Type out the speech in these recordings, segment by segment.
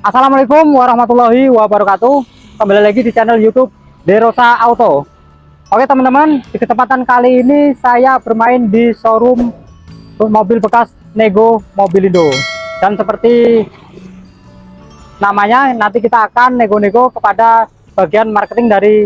Assalamualaikum warahmatullahi wabarakatuh. Kembali lagi di channel youtube Derosa Auto. Oke teman-teman di kesempatan kali ini saya bermain di showroom mobil bekas Nego Mobilindo Dan seperti namanya nanti kita akan nego-nego kepada bagian marketing dari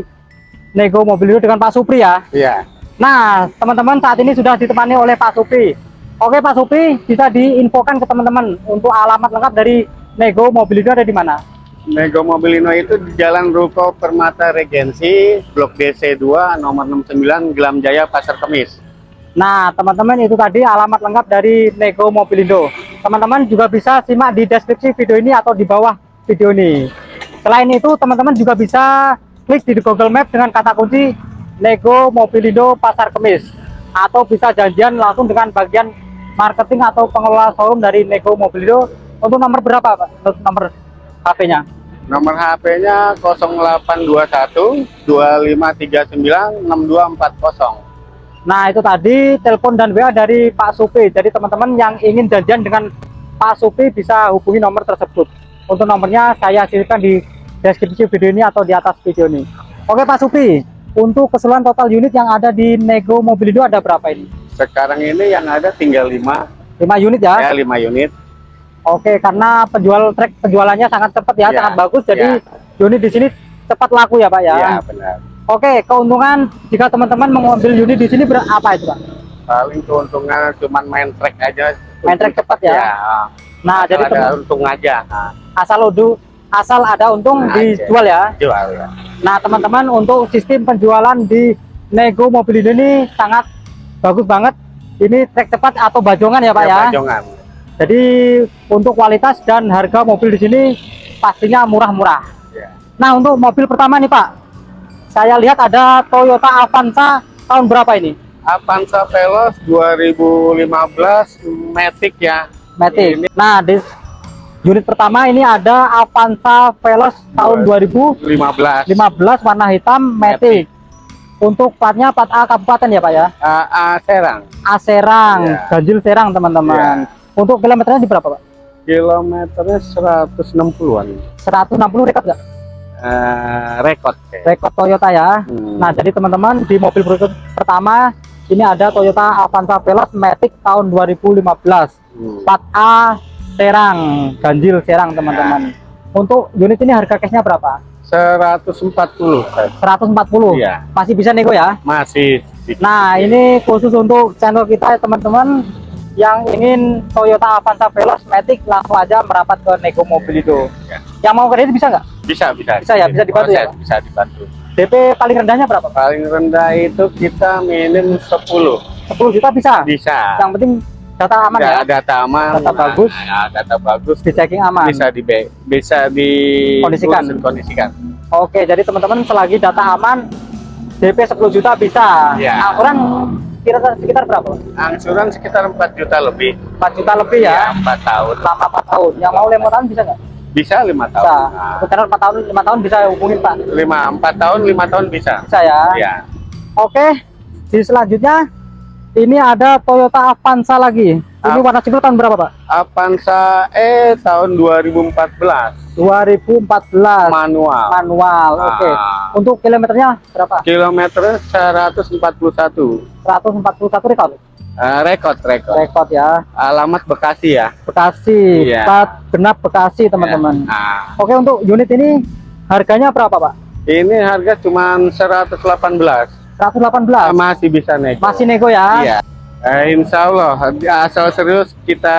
Nego Mobilindo dengan Pak Supri ya. Iya. Nah teman-teman saat ini sudah ditemani oleh Pak Supri. Oke Pak Supri bisa diinfokan ke teman-teman untuk alamat lengkap dari Nego Mobilindo ada di mana? Nego Mobilino itu di Jalan Ruko Permata Regensi, Blok DC 2, nomor 69, Gelam Jaya, Pasar Kemis. Nah, teman-teman itu tadi alamat lengkap dari Nego Mobilindo. Teman-teman juga bisa simak di deskripsi video ini atau di bawah video ini. Selain itu, teman-teman juga bisa klik di Google Map dengan kata kunci Nego Mobilindo Pasar Kemis atau bisa janjian langsung dengan bagian marketing atau pengelola showroom dari Nego Mobilindo untuk nomor berapa Pak? Untuk nomor HP-nya? Nomor HP-nya 0821 2539 6240. Nah, itu tadi telepon dan WA dari Pak Supri. Jadi teman-teman yang ingin janjian dengan Pak Supri bisa hubungi nomor tersebut. Untuk nomornya saya sisipkan di deskripsi video ini atau di atas video ini. Oke Pak Supri, untuk keseluruhan total unit yang ada di Nego Mobilindo ada berapa ini? Sekarang ini yang ada tinggal 5. 5 unit ya? Ya, 5 unit. Oke, karena penjual trek penjualannya sangat cepat ya, ya, sangat bagus. Jadi ya. unit di sini cepat laku ya, Pak ya. Iya, benar. Oke, keuntungan jika teman-teman mengambil unit di sini berapa itu, Pak? Paling keuntungan cuma main trek aja. Main trek cepat ya. ya. Nah, asal jadi ada untung aja. Nah. Asal udu asal ada untung nah, dijual ya. Jual ya. Nah, teman-teman untuk sistem penjualan di Nego Mobil ini sangat bagus banget. Ini trek cepat atau bajongan ya, Pak ya? ya? Bajongan jadi untuk kualitas dan harga mobil di sini pastinya murah-murah. Ya. Nah untuk mobil pertama nih Pak, saya lihat ada Toyota Avanza tahun berapa ini? Avanza Veloz 2015 Matic ya. Matic. Ini. Nah di unit pertama ini ada Avanza Veloz tahun 2015. 15 warna hitam Matic. Matic. Untuk platnya plat A kabupaten ya Pak ya? A, A Serang. A Serang, ya. ganjil Serang teman-teman. Ya. Untuk kilometernya di berapa, Pak? Kilometernya 160-an. 160 rekod nggak? Uh, rekod. Rekod Toyota ya. Hmm. Nah, jadi teman-teman di mobil pertama ini ada Toyota Avanza Veloz Matic tahun 2015. Hmm. Plat A Serang, ganjil Serang, teman-teman. Ya. Untuk unit ini harga cashnya berapa? 140. 140. Iya. Masih bisa nego ya? Masih. Nah, ini khusus untuk channel kita teman-teman yang ingin Toyota Avanza Veloz Matic langsung aja merapat ke Nego Mobilindo. Ya. Yang mau kredit bisa nggak? Bisa, bisa. Bisa ya, bisa dibantu ya? Bisa dibantu. DP paling rendahnya berapa? Paling rendah itu kita minim 10. 10 juta bisa? Bisa. Yang penting data aman ya? ya? Data aman. Data nah, bagus. Ya, data bagus. Di checking aman. Bisa di bisa di kondisikan. kondisikan. Oke, jadi teman-teman selagi data aman DP 10 juta bisa. Ya. Angsuran kira-kira sekitar berapa? Angsuran sekitar 4 juta lebih. 4 juta lebih ya? ya 4 tahun. Selama 4 tahun. Yang mau lemotan bisa nggak? Bisa 5 tahun. Bisa. Nah. Sekarang 4 tahun, 5 tahun bisa hubungin Pak? 5, 4 tahun, 5 tahun bisa. Bisa ya? Iya. Oke, di selanjutnya ini ada Toyota Avanza lagi. Ini warna cipul tahun berapa Pak? Avanza E tahun 2014. 2014 manual. Manual oke. Okay. untuk kilometernya berapa? Kilometer 141 141 rekod? Uh, rekod rekod. Rekod ya. Alamat Bekasi ya? Bekasi yeah. plat genap Bekasi teman-teman. Yeah. nah. oke untuk unit ini harganya berapa Pak? Ini harga cuma 118 118 masih bisa nego. Masih nego ya? Iya Eh, insya Allah asal serius kita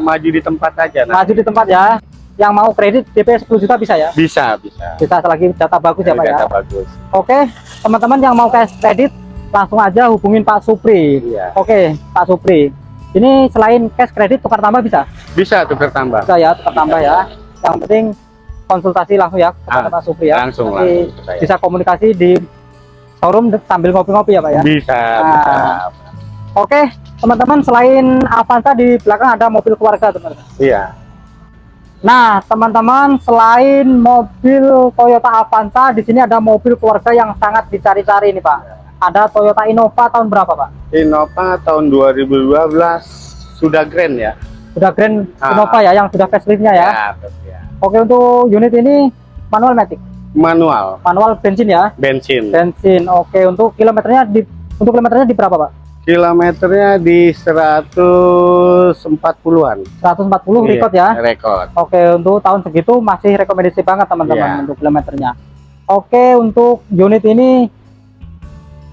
maju di tempat aja nah. maju di tempat ya yang mau kredit DP 10 juta bisa ya? Bisa, bisa. Bisa selagi data bagus ya, ya Pak data ya? bagus. Oke, teman-teman yang mau cash kredit langsung aja hubungin Pak Supri. Iya. Oke, Pak Supri. Ini selain cash kredit tukar tambah bisa? Bisa tukar tambah. Bisa ya, tukar tambah ya. Yang penting konsultasi langsung ya kepada ah, Pak Supri ya. Langsung, Nanti langsung bisa komunikasi di showroom sambil ngopi-ngopi ya Pak ya? Bisa, nah, bisa. Oke, teman-teman selain Avanza di belakang ada mobil keluarga teman-teman. Iya. Nah, teman-teman, selain mobil Toyota Avanza, di sini ada mobil keluarga yang sangat dicari-cari nih, Pak. Ada Toyota Innova tahun berapa, Pak? Innova tahun 2012 sudah Grand ya. Sudah Grand ah. Innova ya, yang sudah faceliftnya ya. ya, ya. Oke, untuk unit ini manual matic, Manual, manual bensin ya. bensin. Bensin. Oke, untuk kilometernya di untuk kilometernya di berapa, Pak? Kilometernya di 140-an. 140 record ya. Rekod. Oke, untuk tahun segitu masih rekomendasi banget teman-teman Iya. untuk kilometernya. Oke, untuk unit ini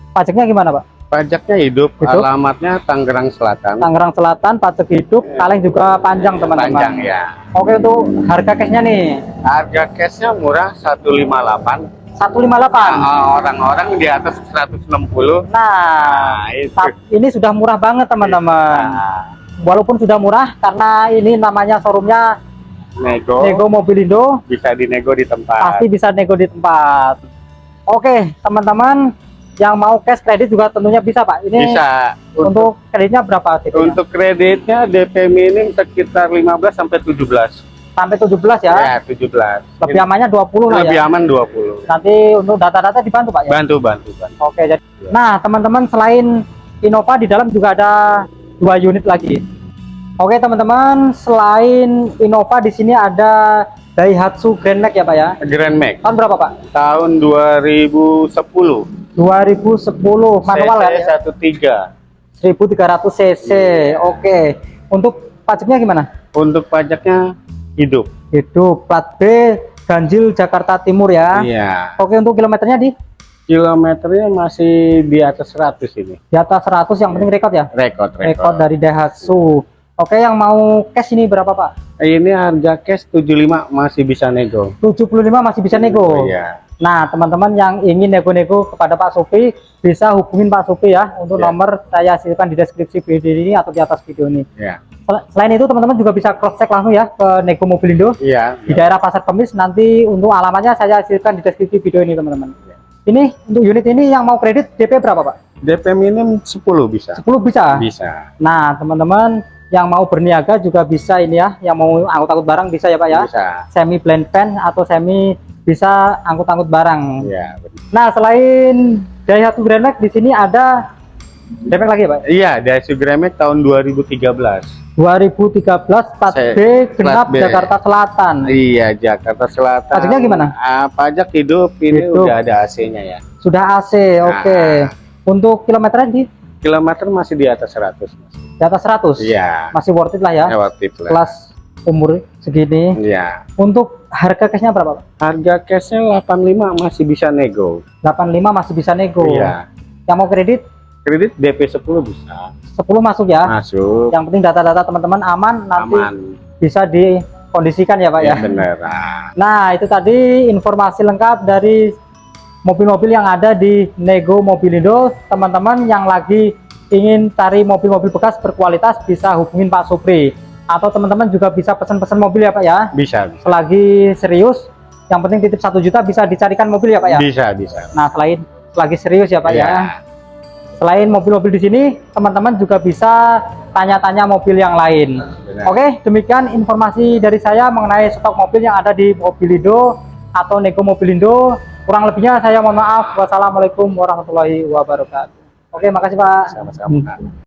pajaknya gimana, Pak? Pajaknya hidup, Hidup. alamatnya Tangerang Selatan. Tangerang Selatan, pajak hidup, kaleng juga panjang teman-teman. Panjang ya. Oke, untuk harga cashnya nih Harga cashnya murah 158. 158. Ah, Orang-orang di atas 160. Nah, Nah, itu. ini sudah murah banget teman-teman. Nah, Walaupun sudah murah karena ini namanya showroomnya nego, Nego Mobilindo, bisa dinego di tempat. pasti bisa nego di tempat. Oke, teman-teman yang mau cash kredit juga tentunya bisa, Pak. Ini Bisa. Untuk, untuk kreditnya berapa sih? untuk kreditnya DP minim sekitar 15 sampai 17. Sampai 17 ya. Ya, 17. Lebih amannya 20 lah Lebih ya. aman 20. Nanti untuk data-data dibantu, Pak ya. Bantu, bantu, bantu. Oke, jadi Nah, teman-teman selain Innova di dalam juga ada dua unit lagi. Oke, teman-teman, selain Innova di sini ada Daihatsu Grand Max ya, Pak ya. Grand Max Tahun berapa, Pak? tahun 2010. 2010 manual CC ya. 13. 1300 cc. Oke. Untuk pajaknya gimana? Untuk pajaknya hidup. Hidup plat B Ganjil Jakarta Timur ya. Iya. Oke, untuk kilometernya di Kilometernya masih di atas 100 ini. di atas 100 yang penting rekod ya. Rekod, rekod. Rekod dari Daihatsu. Oke, yang mau cash ini berapa, Pak? Ini harga cash 75 masih bisa nego. 75 masih bisa nego. Iya. Nah, teman-teman yang ingin nego-nego kepada Pak Supi bisa hubungin Pak Supi ya untuk Ya. nomor saya hasilkan di deskripsi video ini atau di atas video ini. Iya. Sel- Selain itu, teman-teman juga bisa cross check langsung ya ke Nego Mobilindo Iya. di daerah Pasar Kemis. Nanti untuk alamatnya saya hasilkan di deskripsi video ini, teman-teman. Ya. Ini untuk unit ini yang mau kredit DP berapa, Pak? DP minim 10 bisa. 10 bisa. Bisa. Nah, teman-teman yang mau berniaga juga bisa ini ya, yang mau angkut-angkut barang bisa ya, Pak ya. Bisa. Semi blend van atau semi bisa angkut-angkut barang. Iya. benar. Nah, selain Daihatsu Grand Max di sini ada Max lagi ya, Pak? Iya, Daihatsu Grand Max tahun 2013. 2013 plat Saya- B genap B. Jakarta Selatan. Iya, Jakarta Selatan. Pajaknya gimana? Ah, pajak hidup ini Hidup. udah ada AC-nya ya. Sudah AC, oke. Untuk kilometernya di Kilometer masih di atas 100. Mas. di atas 100. Iya. Masih worth it lah ya. Lewat tip lah. Kelas umur segini. Iya. Untuk harga cashnya berapa, Pak? Harga cashnya 85 masih bisa nego. 85 masih bisa nego. Iya. Yang mau kredit Kredit DP 10 bisa. 10 masuk ya. Masuk. Yang penting data-data teman-teman aman nanti Aman. bisa dikondisikan ya, Pak ya. Ya, bener. Ah. Nah, itu tadi informasi lengkap dari mobil-mobil yang ada di Nego Mobilindo. Teman-teman yang lagi ingin cari mobil-mobil bekas berkualitas bisa hubungin Pak Supri. Atau teman-teman juga bisa pesan-pesan mobil ya Pak ya. Bisa, bisa. Selagi serius, yang penting titip satu juta bisa dicarikan mobil ya Pak ya. Bisa, bisa. Nah, selain selagi serius ya Pak ya. Iya. Selain mobil-mobil di sini, teman-teman juga bisa tanya-tanya mobil yang lain. Benar. Oke, demikian informasi dari saya mengenai stok mobil yang ada di Mobilindo atau Nego Mobilindo. Kurang lebihnya saya mohon maaf. Wassalamualaikum warahmatullahi wabarakatuh. Oke, makasih Pak. Sama-sama.